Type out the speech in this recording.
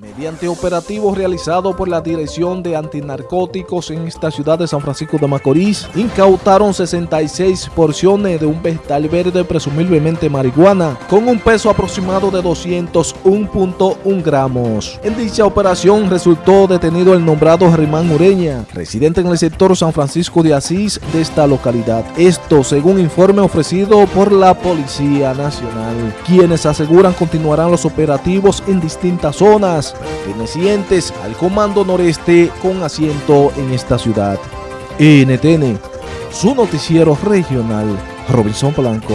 Mediante operativo realizado por la Dirección de Antinarcóticos en esta ciudad de San Francisco de Macorís, incautaron 66 porciones de un vegetal verde presumiblemente marihuana, con un peso aproximado de 201.1 gramos. En dicha operación resultó detenido el nombrado Germán Ureña, residente en el sector San Francisco de Asís de esta localidad. Esto según informe ofrecido por la Policía Nacional, quienes aseguran continuarán los operativos en distintas zonas pertenecientes al Comando Noreste con asiento en esta ciudad. NTN, su noticiero regional, Robinson Blanco.